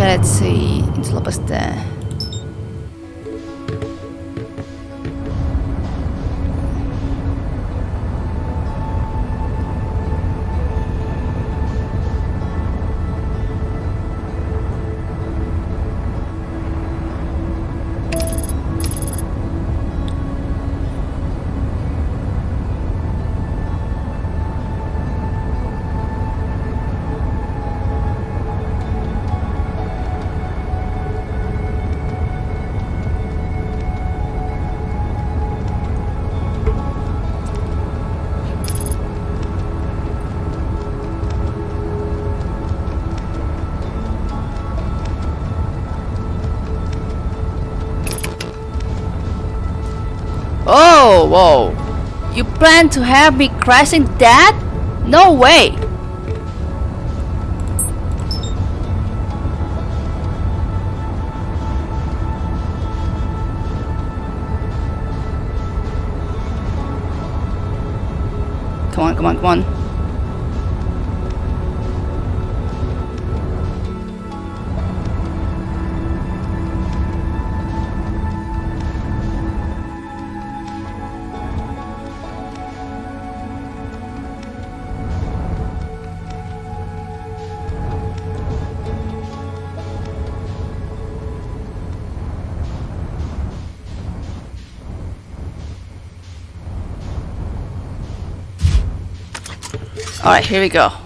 Okay, let's see. Plan to have me crashing that? No way. Come on, come on, come on. Alright, here we go.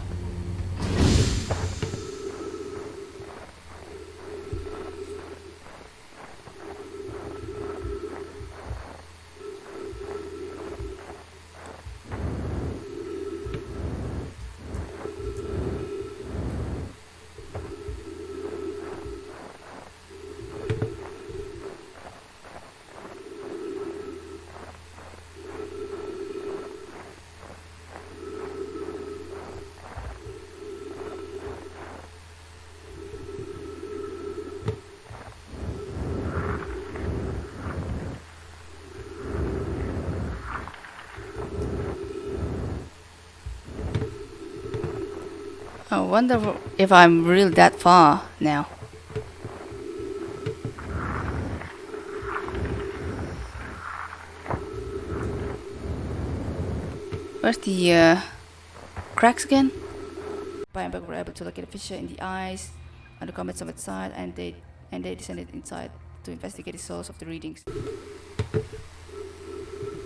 I wonder if I'm really that far now. Where's the uh, cracks again? Bienberg were able to locate a fissure in the ice on the comet summit side and they and they descended inside to investigate the source of the readings.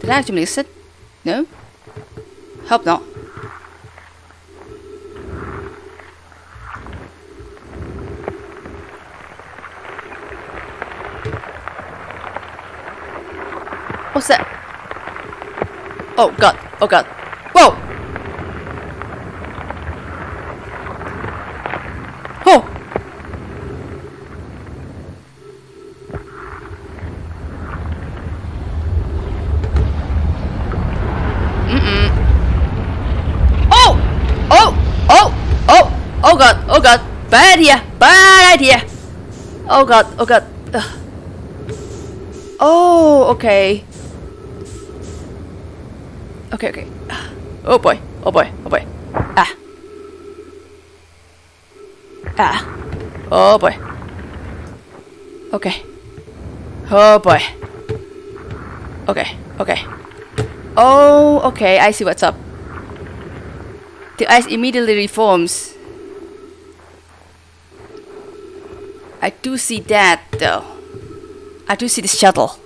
Did I actually miss it? No? Hope not. What's that? Oh god, oh god. Whoa! Oh! Mm-mm. Oh! Oh! Oh! Oh! Oh god, oh god. Bad idea, bad idea. Oh god, oh god. Ugh. Oh, okay. Okay, okay. Oh boy, oh boy, oh boy. Ah. Ah. Oh boy. Okay. Oh boy. Okay, okay. Oh, okay, I see what's up. The ice immediately reforms. I do see that though. I do see the shuttle.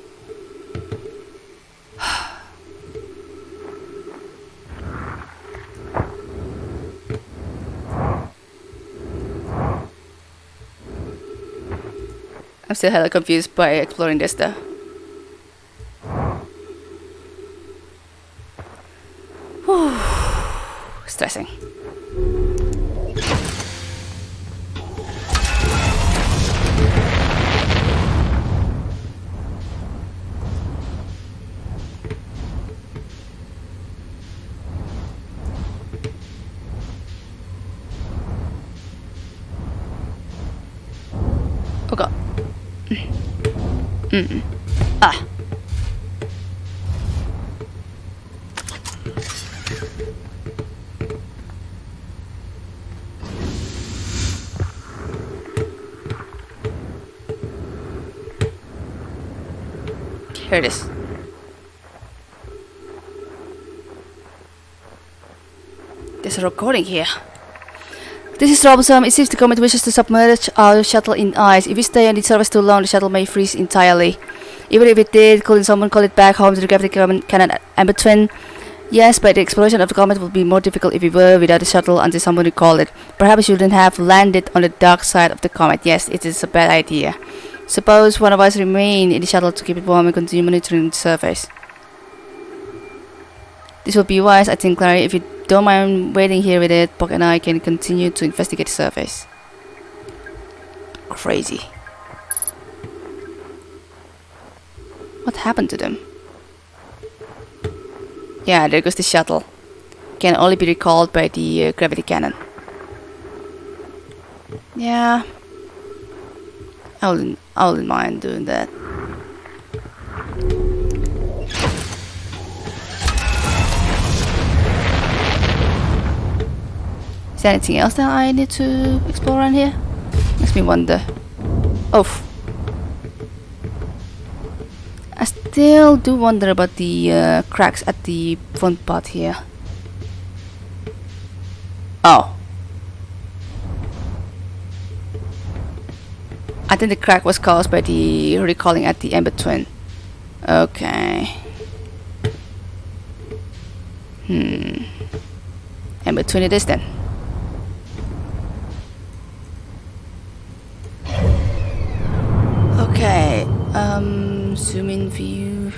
Still hella confused by exploring this though. Whew. Stressing. Mm. Ah. Here it is. There's a recording here. This is troublesome. It seems uh, the comet wishes to submerge our shuttle in ice. If we stay on the surface too long, the shuttle may freeze entirely. Even if it did, couldn't someone call it back home to the gravity cannon Twin? Yes, but the exploration of the comet would be more difficult if we were without the shuttle until someone recalled it. Perhaps we shouldn't have landed on the dark side of the comet. Yes, it is a bad idea. Suppose one of us remain in the shuttle to keep it warm and continue monitoring the surface. This would be wise, I think, Clary. If you don't mind waiting here with it, Poke and I can continue to investigate the surface. Crazy. What happened to them? Yeah, there goes the shuttle. Can only be recalled by the uh, gravity cannon. Yeah. I wouldn't, I wouldn't mind doing that. Is there anything else that I need to explore around here? Makes me wonder. Oh. I still do wonder about the uh, cracks at the front part here. Oh. I think the crack was caused by the recalling at the Ember Twin. Okay. Hmm. Ember Twin it is then. Okay, um, zoom in view.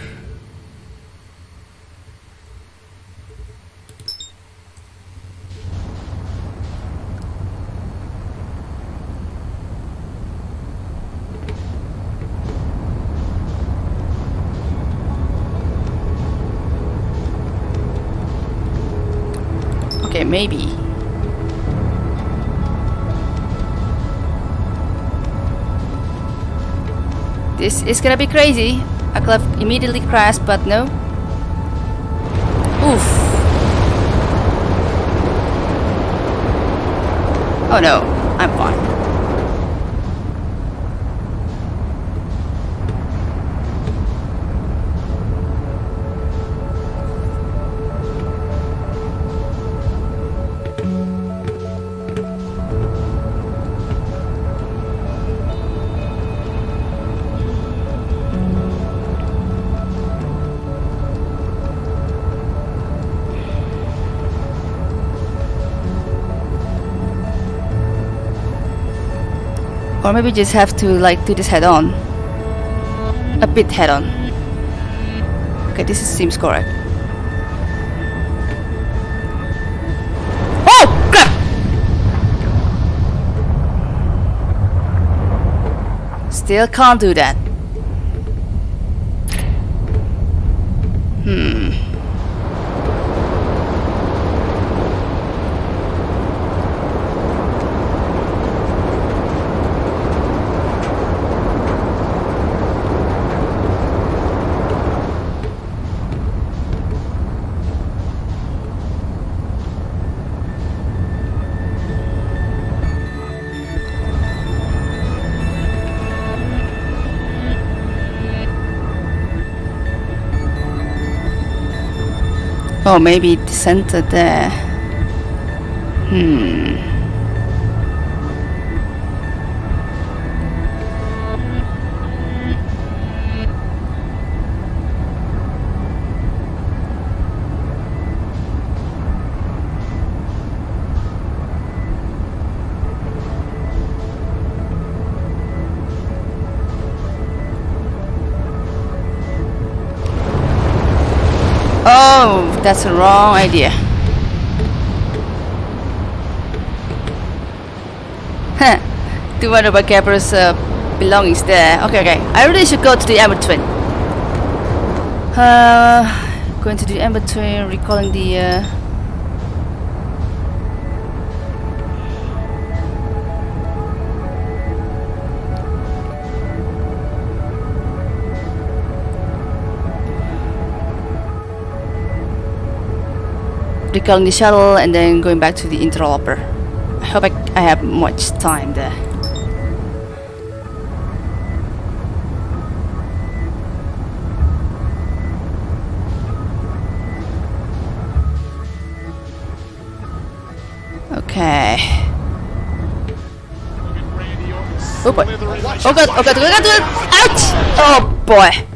Okay, maybe. This is gonna be crazy. I could have immediately crashed, but no. Oof. Oh no, I'm fine. Or maybe just have to like do this head on. A bit head on. Okay, this is, seems correct. Oh! Still can't do that. Oh, maybe the center there. Hmm. That's a wrong idea. Huh. Do wonder about Gabbro's uh, belongings there. Okay, okay. I really should go to the Ember Twin. Uh, going to the Ember Twin, recalling the. Uh, recalling the shuttle and then going back to the interloper. I hope I, I have much time there. Okay. Oh boy. Oh god, oh god, oh god, oh god! Oh Ouch! Oh boy.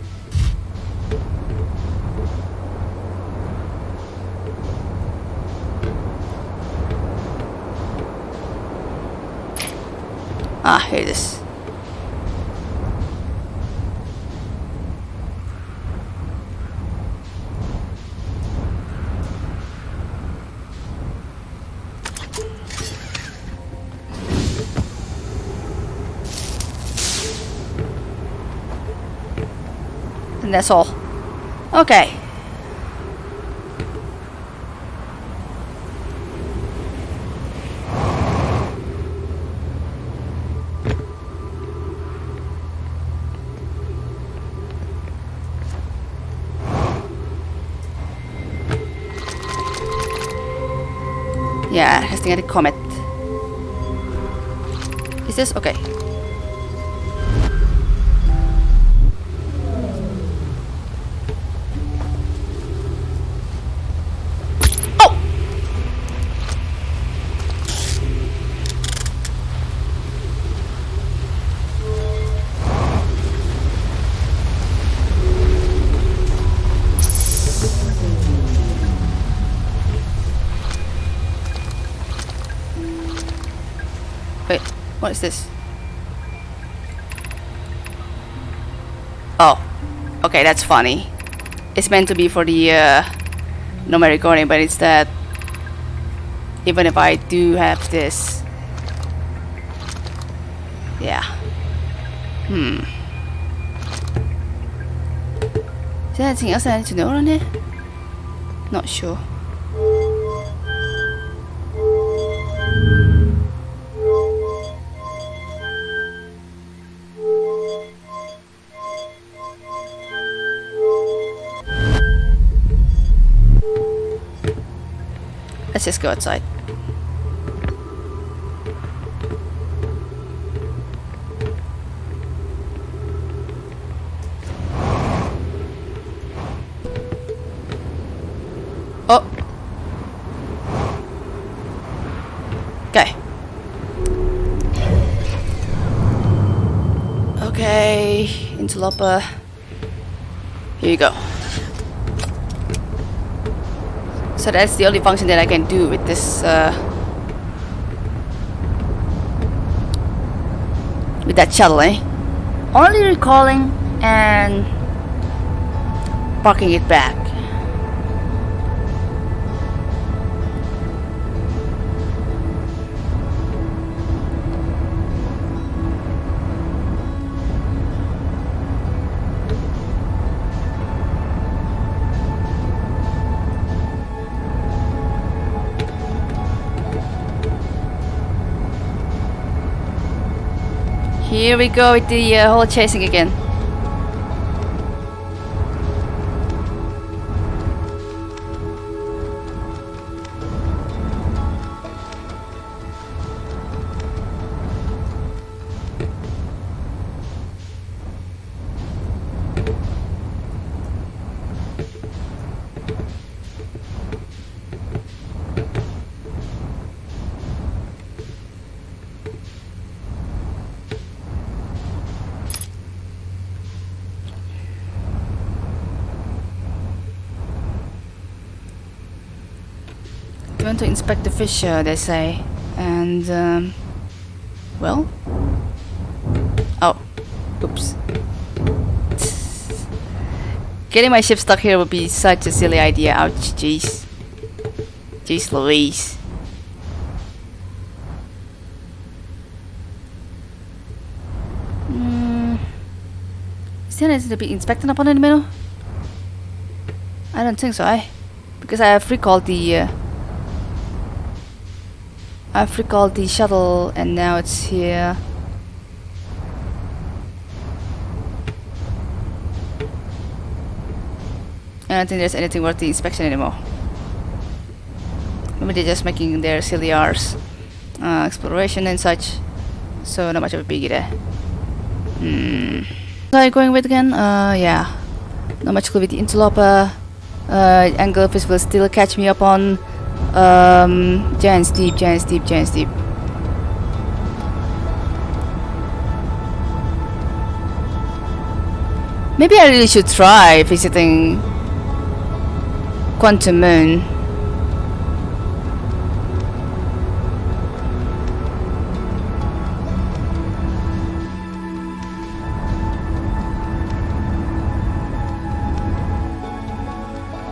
Ah, here it is. And that's all. Okay. Testing at the comet. Is this okay? Is this? Oh, okay, that's funny. It's meant to be for the uh, normal recording, but it's that even if I do have this, yeah. Hmm. Is there anything else I need to know on it? Not sure. Let's go outside. Oh. Okay. Okay, interloper. Here you go. So that's the only function that I can do with this uh, with that shuttle, eh? Only recalling and parking it back. Here we go with the uh, chasing again. To inspect the fissure, they say. And, um, well? Oh, oops. Getting my ship stuck here would be such a silly idea. Ouch, jeez. Jeez Louise. Mm. Is there anything to be inspected upon in the middle? I don't think so, eh? Because I have recalled the uh, I've recalled the shuttle and now it's here. I don't think there's anything worth the inspection anymore. Maybe they're just making their silly R's. Uh, exploration and such. So not much of a biggie there. Hmm. What are you going with again? Uh, yeah. Not much clue with the interloper. Uh, anglerfish will still catch me up on. Um, Giant's Deep, Giant's Deep, Giant's Deep. Maybe I really should try visiting Quantum Moon.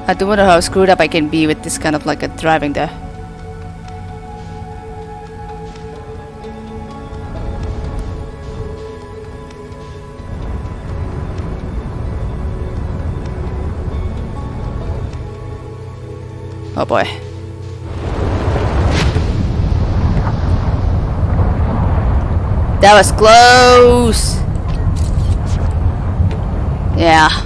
I do wonder how screwed up I can be with this kind of like a driving there. Oh boy. That was close! Yeah.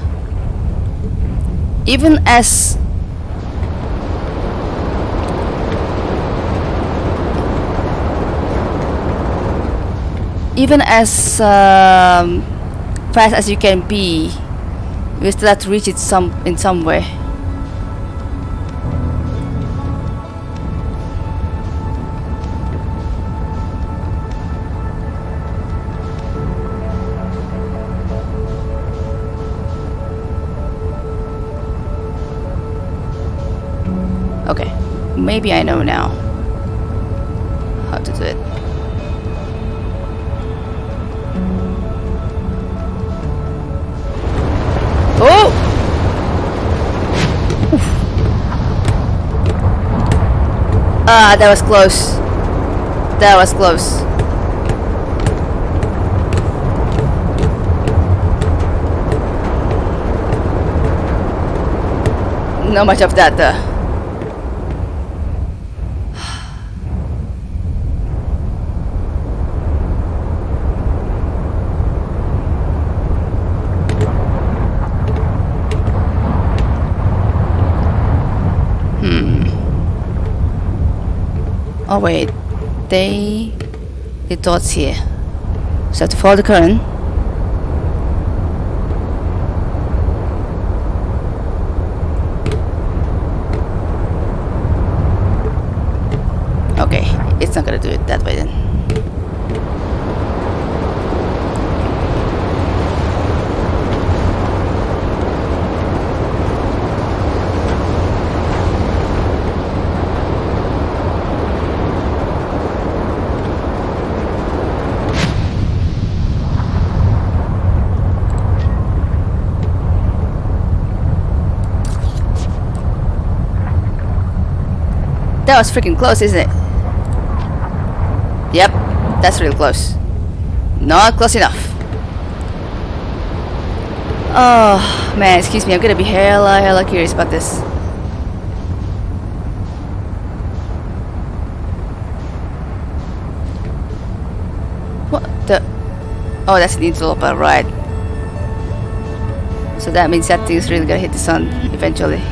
Even as even as um, fast as you can be, you still have to reach it some in some way. Maybe I know now how to do it. Oh! Ah, that was close. That was close. Not much of that though. Wait, they the dots here. So follow the current. Okay, it's not gonna do it that way then. That was freaking close, isn't it? Yep, that's real close. Not close enough. Oh, man, excuse me, I'm gonna be hella, hella curious about this. What the? Oh, that's the interloper, right. So that means that thing's really gonna hit the sun eventually.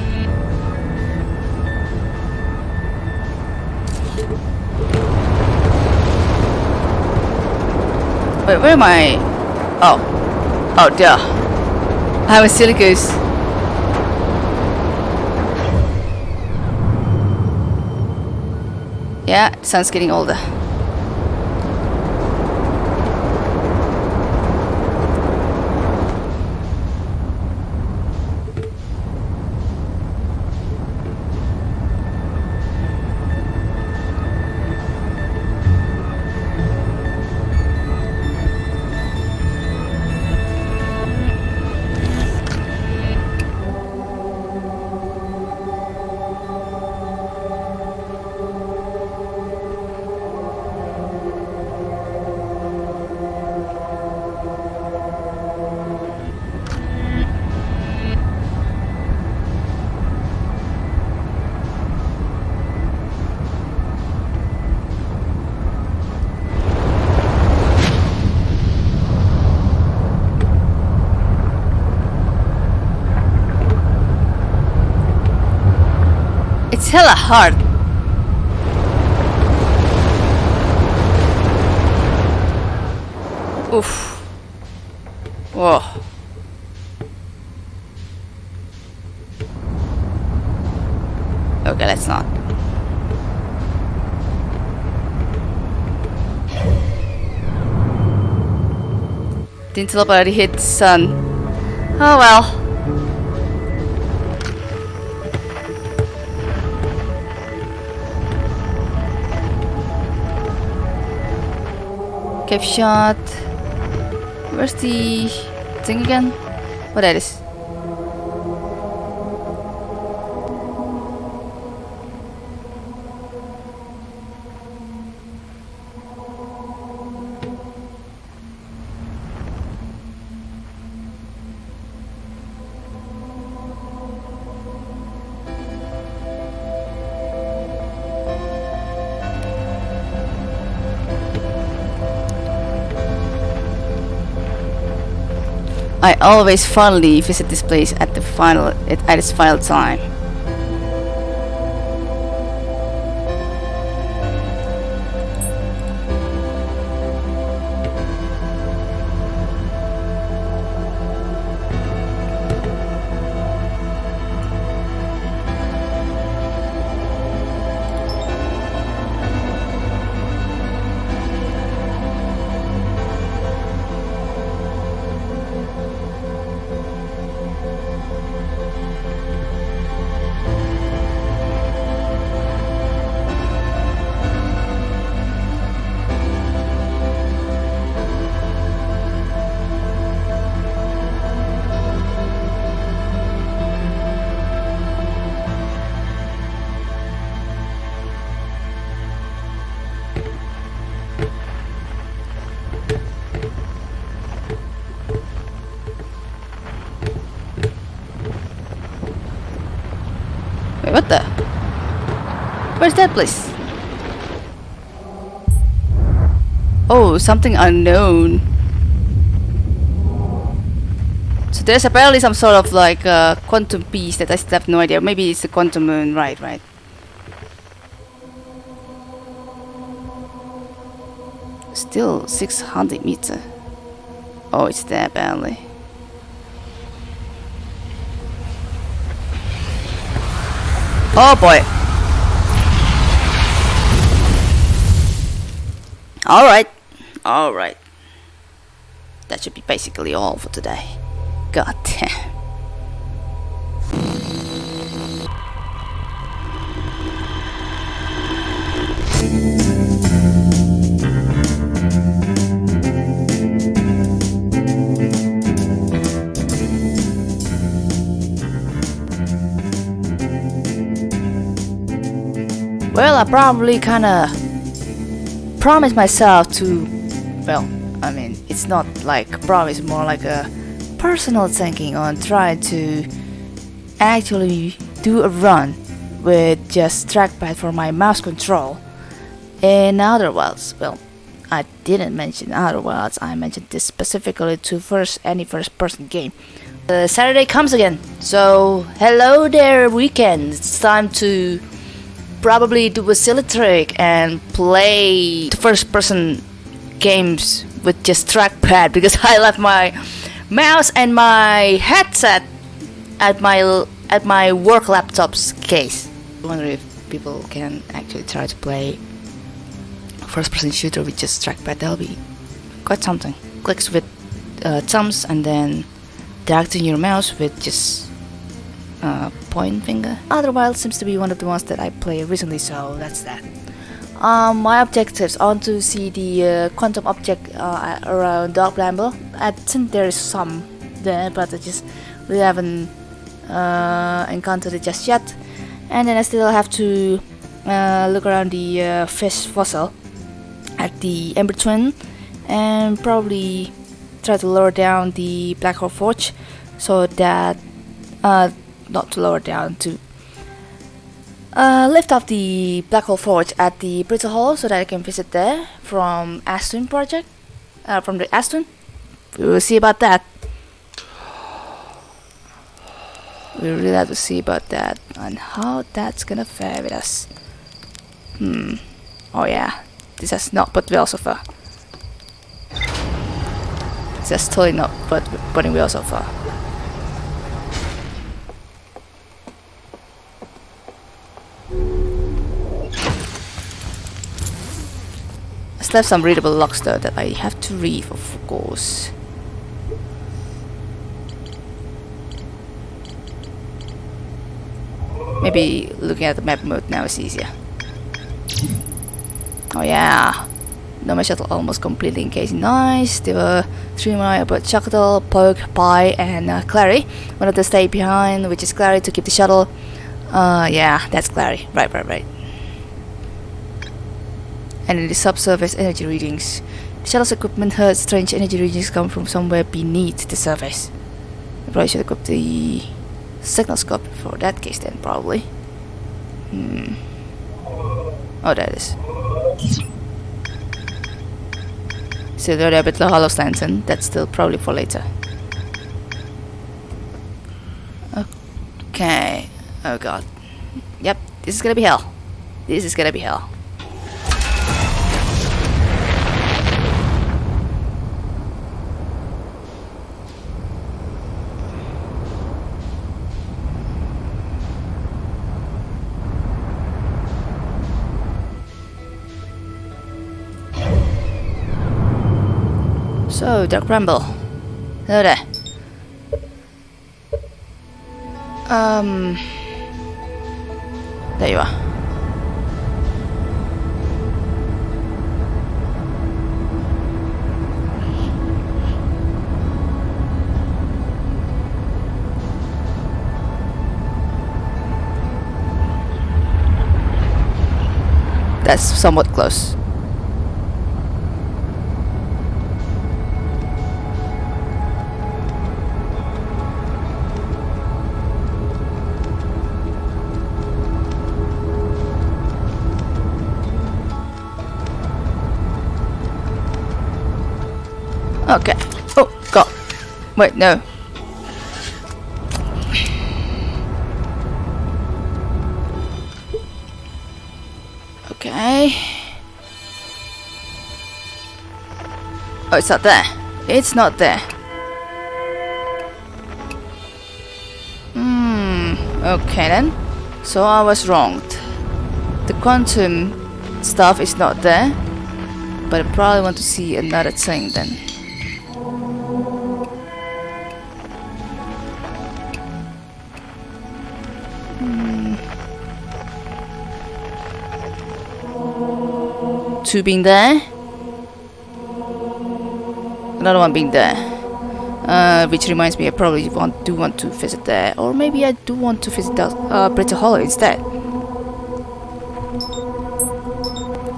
Wait, where am I? Oh. Oh, duh. I'm a silly goose. Yeah, sun's getting older. It's hella hard. Oof. Whoa. Okay, let's not. Didn't teleport hit sun. Oh well. Cave shot. Where's the thing again? What that is? I always fondly visit this place at the final at, its final time. That place? Oh, something unknown. So there's apparently some sort of like uh, quantum piece that I still have no idea. Maybe it's the quantum moon, right, right. Still 600 meter. Oh, it's there apparently. Oh boy. Alright. Alright. That should be basically all for today. God damn. Well, I probably kinda promised myself to. Well, I mean, it's not like promise, more like a personal thinking on trying to actually do a run with just trackpad for my mouse control. In other words, well, I didn't mention other words. I mentioned this specifically to first any first person game. Uh, Saturday comes again, so hello there, weekend. It's time to probably do a silly trick and play first person games with just trackpad because I left my mouse and my headset at my at my work laptop's case. I wonder if people can actually try to play first person shooter with just trackpad. That'll be quite something. Clicks with uh, thumbs and then directing your mouse with just uh, point finger. Otherwise, seems to be one of the ones that I played recently, so that's that. Um, my objectives want to see the uh, quantum object uh, around Dark Bramble. I think there is some there, but I just we haven't uh, encountered it just yet. And then I still have to uh, look around the fish fossil at the Ember Twin and probably try to lower down the Black Hole Forge so that uh, not to lower down to uh, lift up the Black Hole Forge at the Brittle Hollow so that I can visit there from Ash Twin project uh, from the Ash Twin we will see about that. We really have to see about that and how that's gonna fare with us. Hmm. Oh yeah. This has not put well so far. This has totally not put putting well so far Left some readable logs though that I have to read, of course. Maybe looking at the map mode now is easier. Oh yeah. Nomai Shuttle almost completely engaged. Nice. There were three more about Shuttle, Poke, Pye, and uh, Clary. One of them stayed behind, which is Clary, to keep the shuttle. Uh, yeah, that's Clary. Right, right, right. And the subsurface energy readings. Shuttle's equipment heard strange energy readings come from somewhere beneath the surface. I probably should equip the signal scope for that case then, probably. Hmm. Oh, there it is. Still the rabbit hollow lantern. That's still probably for later. Okay. Oh god. Yep, this is gonna be hell. This is gonna be hell. So, Dark Bramble. Hello there. Um... There you are. That's somewhat close. Okay. Oh, God. Wait, no. Okay. Oh, it's not there. It's not there. Hmm. Okay then. So I was wrong. The quantum stuff is not there. But I probably want to see another thing then. Two being there. Another one being there. Uh, which reminds me, I probably want do want to visit there, or maybe I do want to visit the uh, Hollow instead.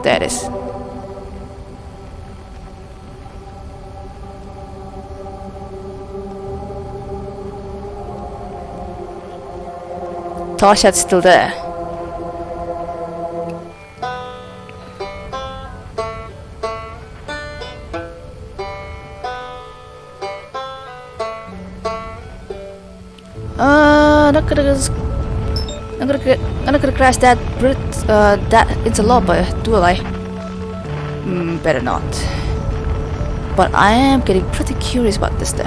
There it is. Tarshad's still there. I'm not gonna I'm gonna I'm not gonna crash that Brit uh that interloper, do I? Mm, better not. But I am getting pretty curious about this though.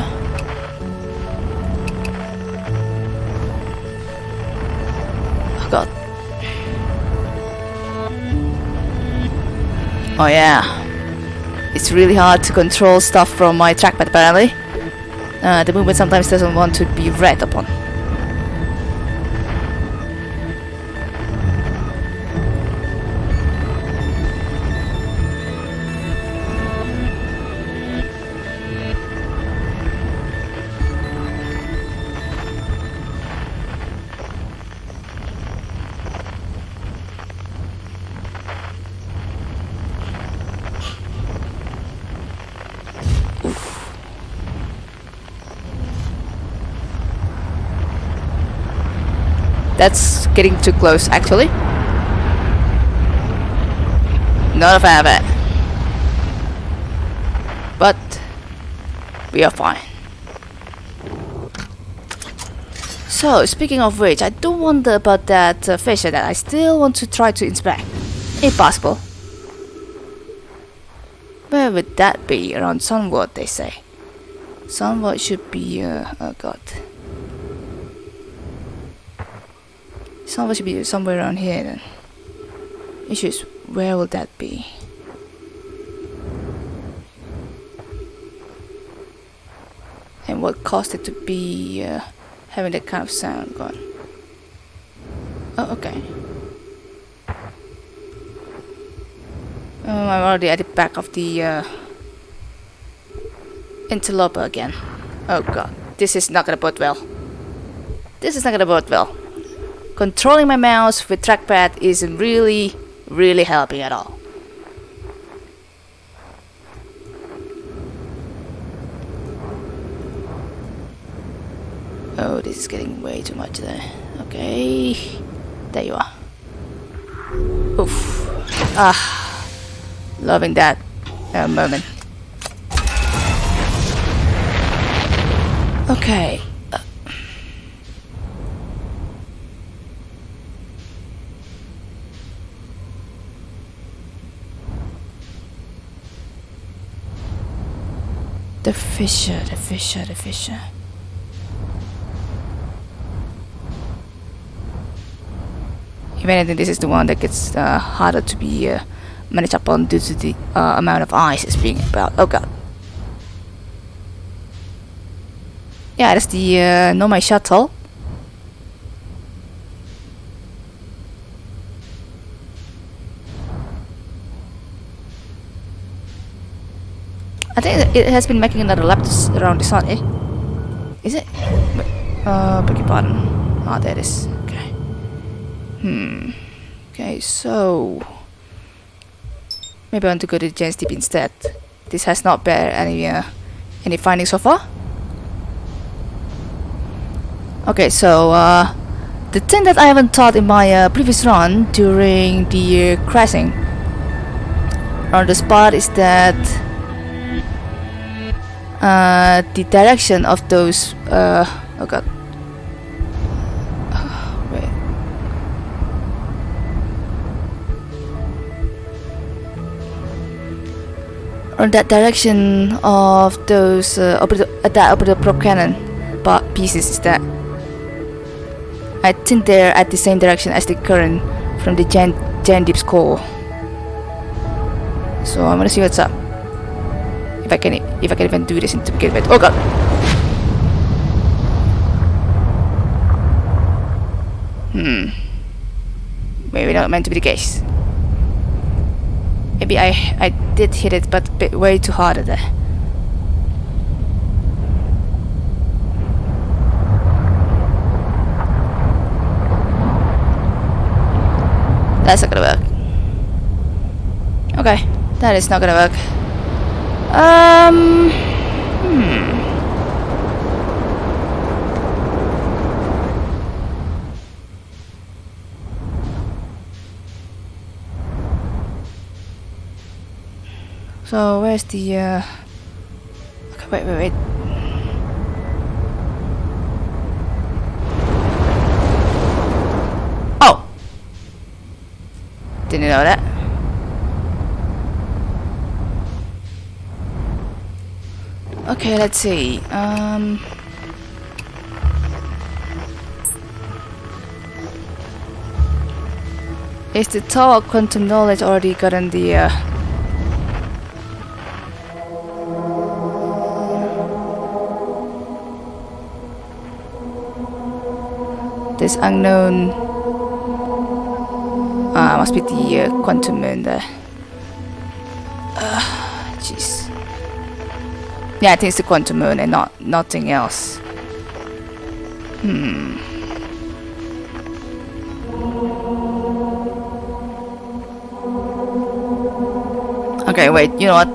Oh god. Oh yeah. It's really hard to control stuff from my trackpad apparently. Uh, the movement sometimes doesn't want to be read upon. Getting too close, actually. Not a fan of it. But we are fine. So, speaking of which, I do wonder about that uh, fissure that I still want to try to inspect. If possible. Where would that be? Around Sunward, they say. Sunward should be, uh, oh god. Somewhere should be somewhere around here then. Issue is, where will that be? And what caused it to be uh, having that kind of sound going? Oh, okay. Oh, I'm already at the back of the uh, interloper again. Oh god, this is not gonna bode well. This is not gonna bode well. Controlling my mouse with trackpad isn't really, really helping at all. Oh, this is getting way too much there. Okay. There you are. Oof. Ah. Loving that uh, moment. Okay. Uh. The fissure, the fissure, the fissure. If anything, this is the one that gets uh, harder to be uh, managed upon due to the uh, amount of ice it's being about. Oh god. Yeah, that's the uh, Nomai shuttle. I think it has been making another lap around the sun, eh? Is it? Uh, beg your pardon. Ah, there it is. Okay. Hmm. Okay, so... Maybe I want to go to Giant's Deep instead. This has not bear any, uh, any findings so far. Okay, so, uh, the thing that I haven't taught in my uh, previous run during the uh, crashing on the spot is that uh, the direction of those uh, oh god. Wait. Or that direction of those uh, operator, that operator probe cannon pieces is that I think they're at the same direction as the current from the Jan, Jan Deep's core so I'm gonna see what's up if I can if I can even do this to begin with. Oh god. Hmm. Maybe not meant to be the case. Maybe I I did hit it but way too hard at there. That's not gonna work. Okay, that is not gonna work. Um. Hmm. So where's the uh okay, wait wait wait Oh Didn't know that Okay, let's see. Um, is the Tower of Quantum Knowledge already gotten the... Uh, this unknown... Uh, must be the uh, Quantum Moon there. Yeah, I think it's the quantum moon and not nothing else. Hmm. Okay, wait, you know what?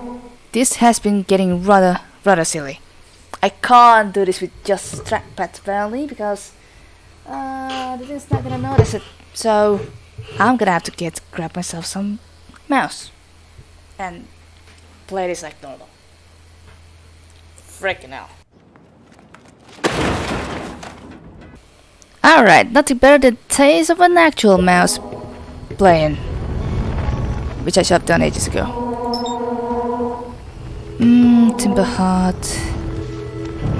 This has been getting rather rather silly. I can't do this with just trackpad apparently because uh, the thing's not gonna notice it. So I'm gonna have to get grab myself some mouse and play this like normal. Freaking hell. Alright, nothing better than taste of an actual mouse playing. Which I should have done ages ago. Mmm, Timber Hearth.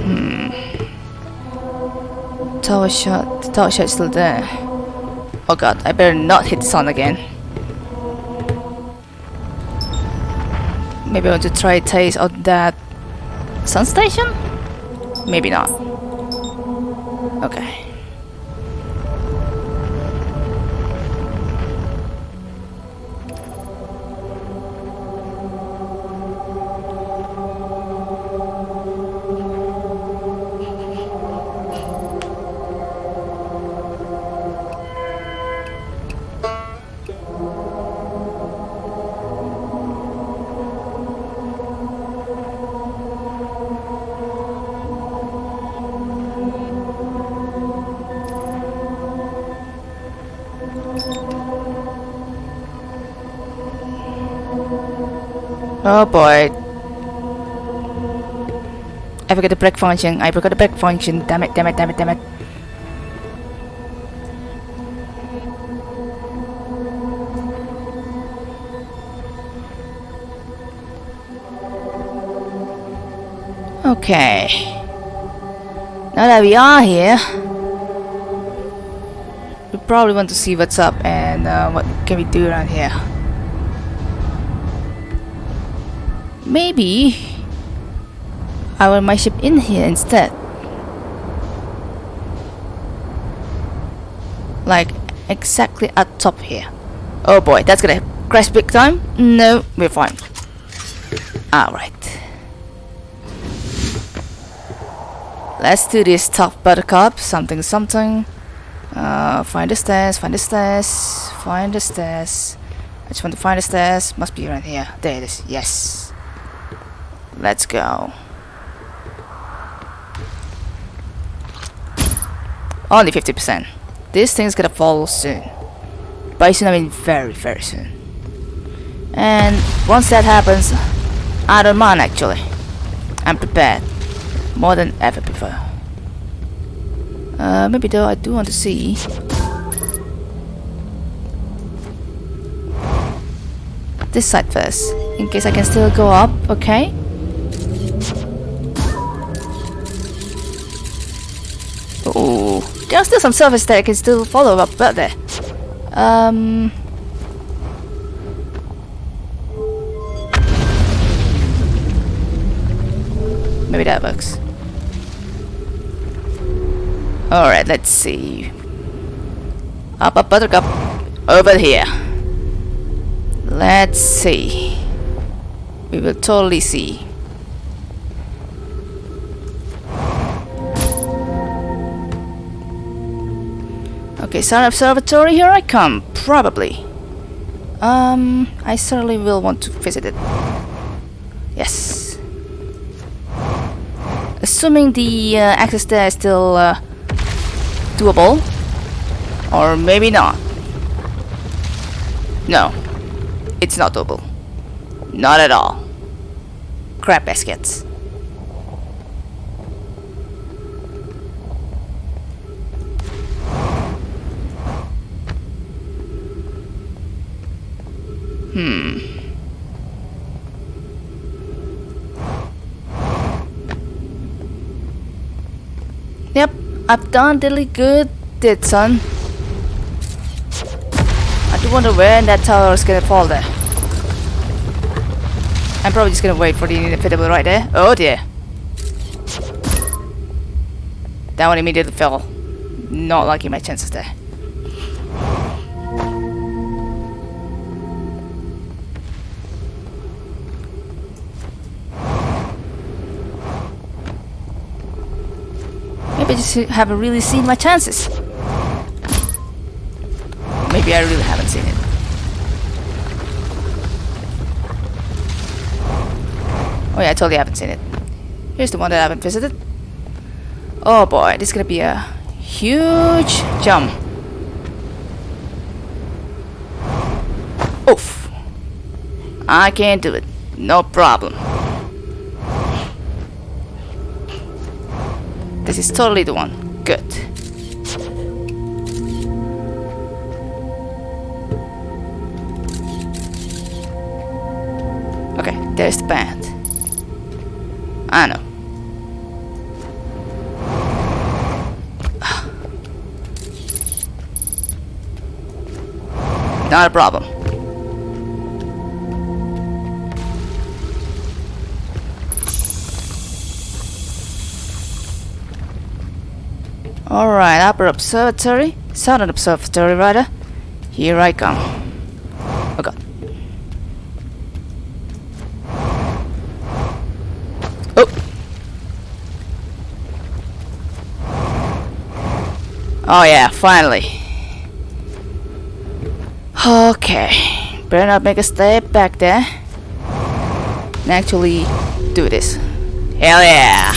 Hmm. Tower shot. The tower shot still there. Oh god, I better not hit the sun again. Maybe I want to try taste of that Sun station? Maybe not. Okay. Oh boy. I forgot the break function. I forgot the break function. Damn it, damn it, damn it, damn it. Okay. Now that we are here, we probably want to see what's up and uh, what can we do around here. Maybe I want my ship in here instead. Like exactly at top here. Oh boy, that's gonna crash big time. No, we're fine. Alright. Let's do this top buttercup. Something something. Uh, find the stairs, find the stairs, find the stairs. I just want to find the stairs. Must be around here. There it is. Yes. Let's go. Only 50%. This thing's gonna fall soon. By soon I mean very, very soon. And once that happens, I don't mind actually. I'm prepared. More than ever before. Uh, maybe though I do want to see this side first, in case I can still go up, okay? Oh, are still some surface that I can still follow up but there. Um... Maybe that works. Alright, let's see. Up, up, buttercup. Over here. Let's see. We will totally see. Okay, Sun Observatory, here I come. Probably. Um, I certainly will want to visit it. Yes. Assuming the uh, access there is still uh, doable. Or maybe not. No. It's not doable. Not at all. Crap baskets. Hmm. Yep, I've done really good, did son. I do wonder where that tower is gonna fall there. I'm probably just gonna wait for the inevitable right there. Oh dear. That one immediately fell. Not liking my chances there. Haven't really seen my chances. Maybe I really haven't seen it. Oh yeah, I totally haven't seen it. Here's the one that I haven't visited. Oh boy, this is gonna be a huge jump. Oof. I can't do it. No problem. Is totally the one. Good. Okay, there's the band. I know. Not a problem. Observatory. Southern observatory, rather. Here I come. Oh god. Oh! Oh yeah, finally. Okay. Better not make a step back there. And actually do this. Hell yeah!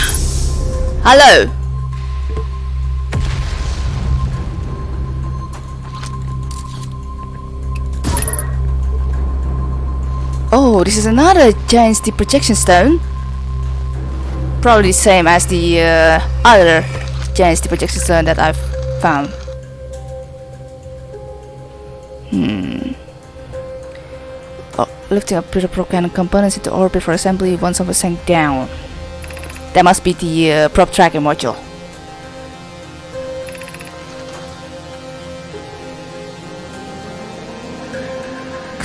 Hello! Oh this is another giant projection stone. Probably the same as the uh, other giant projection stone that I've found. Hmm. Oh, lifting up Peter cannon components into orbit for assembly once some sank down. That must be the uh, probe tracking module.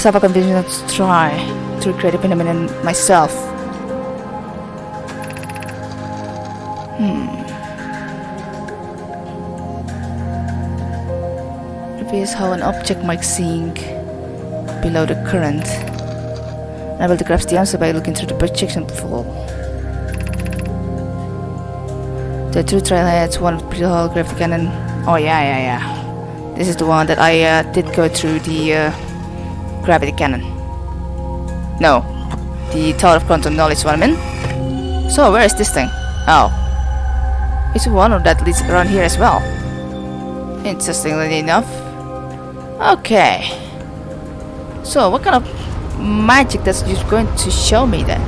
I've convinced to try to recreate the phenomenon myself. Hmm. Reveals how an object might sink below the current. Able to grasp the answer by looking through the projection flow. The true trailhead's one of the whole gravity cannon. Oh yeah, yeah, yeah. This is the one that I uh, did go through the uh, gravity cannon. No, the Tower of Quantum Knowledge what I mean. So where is this thing? Oh, it's one of that leads around here as well. Interestingly enough. Okay. So what kind of magic that's just going to show me then?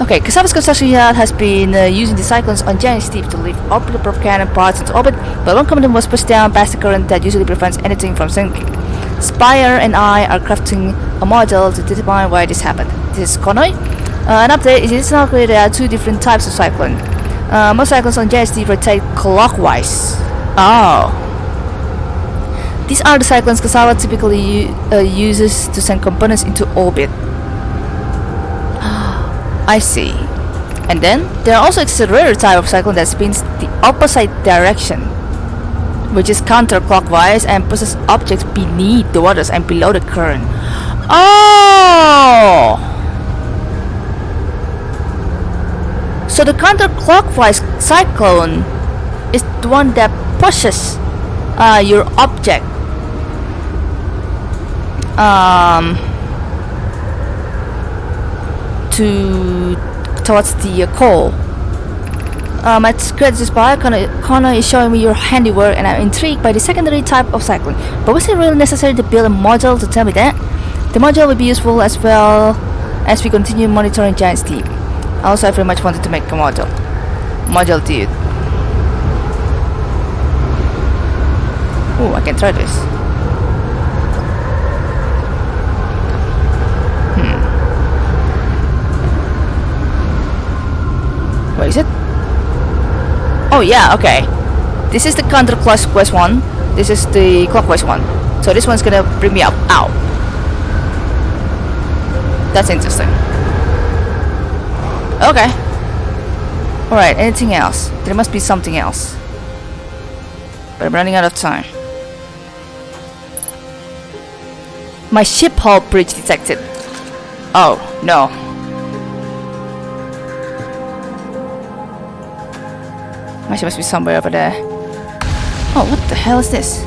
Okay, Cassava's construction yard has been uh, using the cyclones on Giant's Deep to lift orbital probe cannon parts into orbit, but one component was pushed down past the current that usually prevents anything from sinking. Spire and I are crafting a model to determine why this happened. This is Konoi. Uh, an update is it's not clear there are two different types of cyclone. Uh, most cyclones on steep rotate clockwise. Oh. These are the cyclones Cassava typically uh, uses to send components into orbit. I see. And then there are also exists a rare type of cyclone that spins the opposite direction, which is counterclockwise and pushes objects beneath the waters and below the current. Oh! So the counterclockwise cyclone is the one that pushes uh, your object um, to towards the uh, core. Um, at Credit Spire, Connor, Connor is showing me your handiwork and I'm intrigued by the secondary type of cycling. But was it really necessary to build a module to tell me that? The module will be useful as well as we continue monitoring Giant's Deep. Also, I very much wanted to make a module. Module dude. Oh, I can try this. Where is it? Oh yeah, okay. This is the counterclockwise one. This is the clockwise one. So this one's gonna bring me up. Ow. That's interesting. Okay. Alright, anything else? There must be something else. But I'm running out of time. My ship hull bridge detected. Oh, no. She must be somewhere over there. Oh, what the hell is this?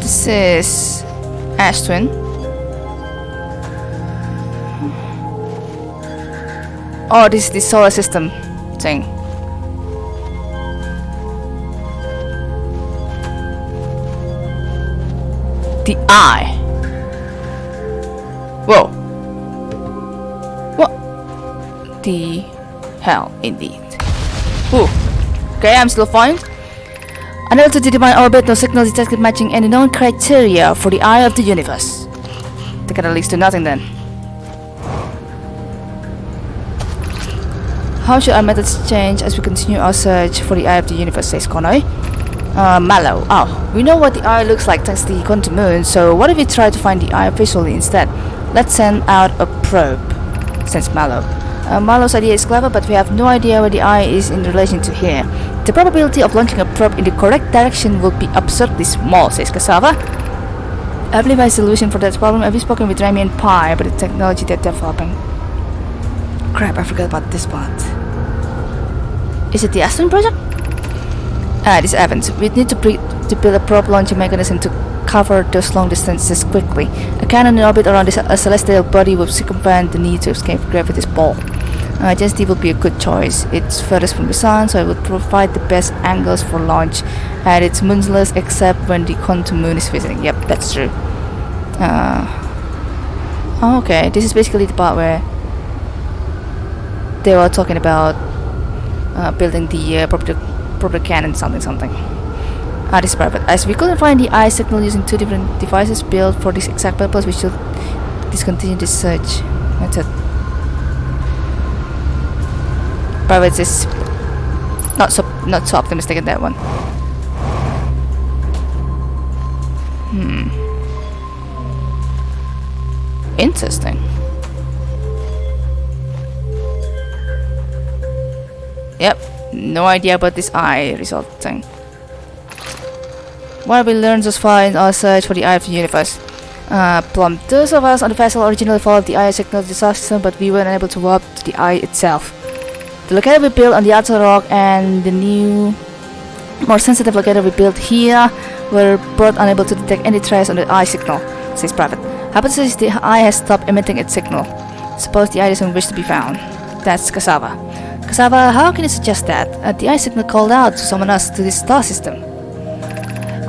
This is Ash Twin. Oh, this is the solar system thing. The eye. Whoa. What the hell, indeed. Ooh. Okay, I'm still fine. Unable to determine orbit, no signal detected matching any known criteria for the eye of the universe. That kind of leads to nothing then. How should our methods change as we continue our search for the eye of the universe, says Konoi. Uh, Mallow. Oh, we know what the eye looks like thanks to the quantum moon, so what if we try to find the eye visually instead? Let's send out a probe, says Mallow. Uh, Mallow's idea is clever, but we have no idea where the eye is in relation to here. The probability of launching a probe in the correct direction will be absurdly small, says Cassava. I believe I have a solution for that problem. I've spoken with Ramie and Pye about the technology they're developing. Crap, I forgot about this part. Is it the Ash Twin project? Ah, this Avens. We need to, to build a probe launching mechanism to cover those long distances quickly. A cannon in orbit around a celestial body will circumvent the need to escape gravity's pull. Uh, Gen would be a good choice. It's furthest from the sun, so it would provide the best angles for launch, and it's moonless except when the quantum moon is visiting. Yep, that's true. Uh, oh, okay, this is basically the part where they were talking about uh, building the uh, proper cannon something something. Ah, this is private. As we couldn't find the eye signal using two different devices built for this exact purpose, we should discontinue this search method. Private is not so not so optimistic in that one. Hmm. Interesting. Yep, no idea about this eye result thing. What we learned thus far in our search for the Eye of the Universe? Uh, Plume, those of us on the vessel originally followed the Eye signal the system, but we weren't able to warp to the Eye itself. The locator we built on the outer rock and the new, more sensitive locator we built here were both unable to detect any trace on the Eye signal, says Private. Hypothesis the Eye has stopped emitting its signal. Suppose the Eye doesn't wish to be found. That's Cassava. Cassava, how can you suggest that? Uh, the Eye signal called out to summon us to this star system.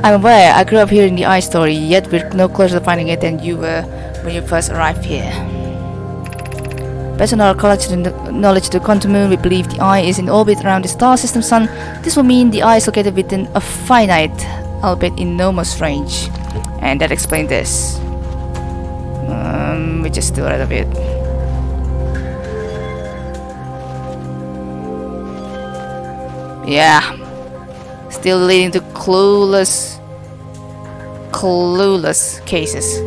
I'm aware, I grew up hearing the eye story, yet we're no closer to finding it than you were when you first arrived here. Based on our knowledge of the quantum moon, we believe the eye is in orbit around the star system sun. This will mean the eye is located within a finite, albeit enormous range. And that explains this. Um, we just still out of it. Yeah, still leading to clueless, clueless cases.